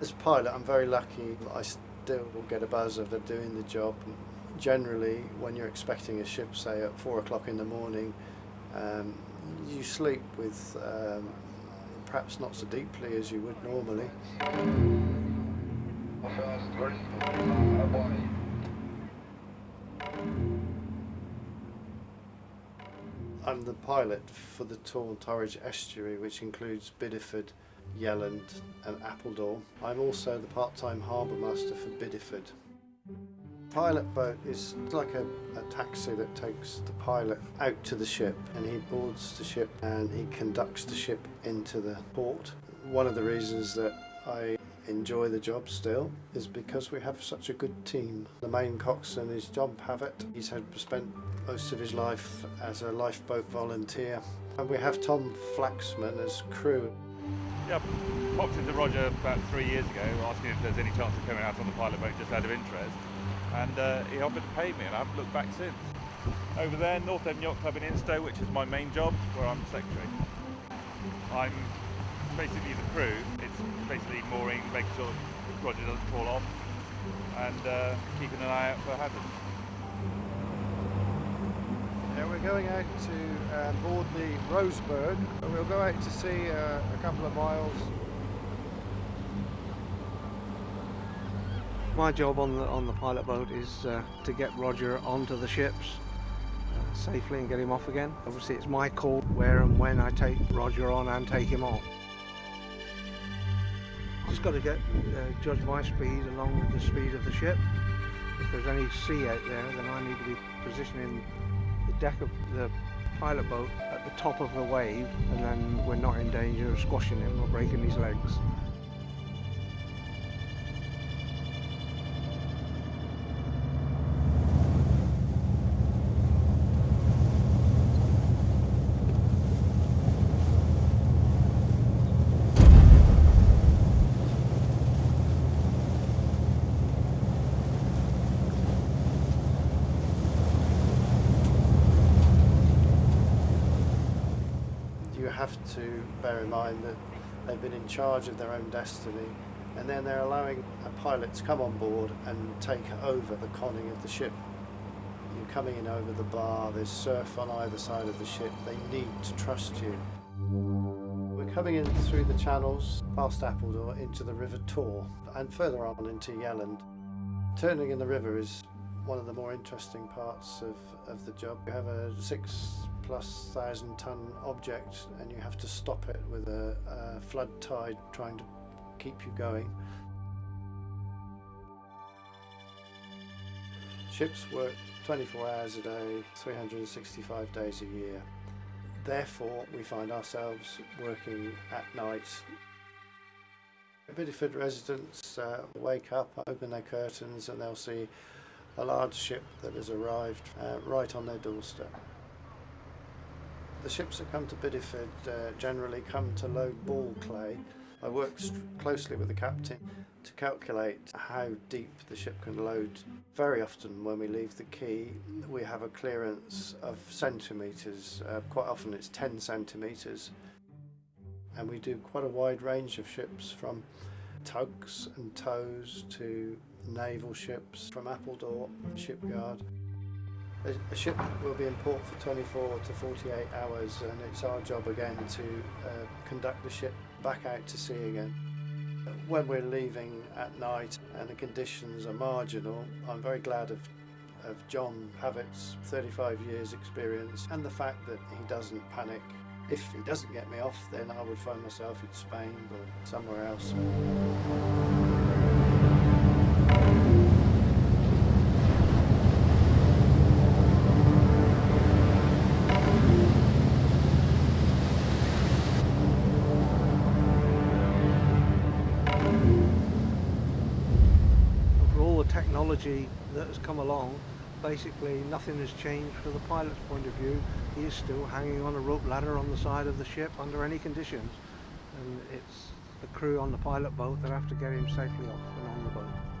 As a pilot, I'm very lucky. I still get a buzz of doing the job. Generally, when you're expecting a ship, say at four o'clock in the morning, um, you sleep with um, perhaps not so deeply as you would normally. I'm the pilot for the Tawn Torridge estuary, which includes Bideford, Yelland and Appledore. I'm also the part-time harbour master for Bideford. Pilot boat is like a, a, taxi that takes the pilot out to the ship and he boards the ship and he conducts the ship into the port. One of the reasons that I enjoy the job still is because we have such a good team. The main coxswain is John Pavitt. He's had spent most of his life as a lifeboat volunteer. And we have Tom Flaxman as crew. Yeah, I popped into Roger about three years ago asking if there's any chance of coming out on the pilot boat just out of interest. And uh, he offered to pay me and I haven't looked back since. Over there, North Devon Yacht Club in Instow, which is my main job, where I'm secretary. I'm basically the crew. It's basically mooring, making sure Roger doesn't fall off, and uh, keeping an eye out for hazards. Going out to board the Rosebird. We'll go out to sea uh, a couple of miles. My job on the on the pilot boat is uh, to get Roger onto the ships uh, safely and get him off again. Obviously, it's my call where and when I take Roger on and take him off. Just got to get uh, judge my speed along with the speed of the ship. If there's any sea out there, then I need to be positioning deck of the pilot boat at the top of the wave, and then we're not in danger of squashing him or breaking his legs. Have to bear in mind that they've been in charge of their own destiny and then they're allowing a pilot to come on board and take over the conning of the ship. You're coming in over the bar, there's surf on either side of the ship, they need to trust you. We're coming in through the channels, past Appledore, into the River Taw and further on into Yelland. Turning in the river is one of the more interesting parts of, of the job. You have a six plus thousand ton object and you have to stop it with a, a flood tide trying to keep you going. Ships work 24 hours a day, 365 days a year. Therefore, we find ourselves working at night. Bideford residents uh, wake up, open their curtains and they'll see a large ship that has arrived uh, right on their doorstep. The ships that come to Bideford uh, generally come to load ball clay. I work closely with the captain to calculate how deep the ship can load. Very often when we leave the quay we have a clearance of centimetres, uh, quite often it's 10 centimetres and we do quite a wide range of ships from tugs and tows to naval ships from Appledore shipyard a, ship will be in port for 24 to 48 hours and it's our job again to uh, conduct the ship back out to sea again. When we're leaving at night and the conditions are marginal, I'm very glad of, of John Pavitt's 35 years experience and the fact that he doesn't panic. If he doesn't get me off, then I would find myself in Spain or somewhere else. For all the technology that has come along, basically nothing has changed from the pilot's point of view. Is still hanging on a rope ladder on the side of the ship under any conditions. And it's the crew on the pilot boat that have to get him safely off and on the boat.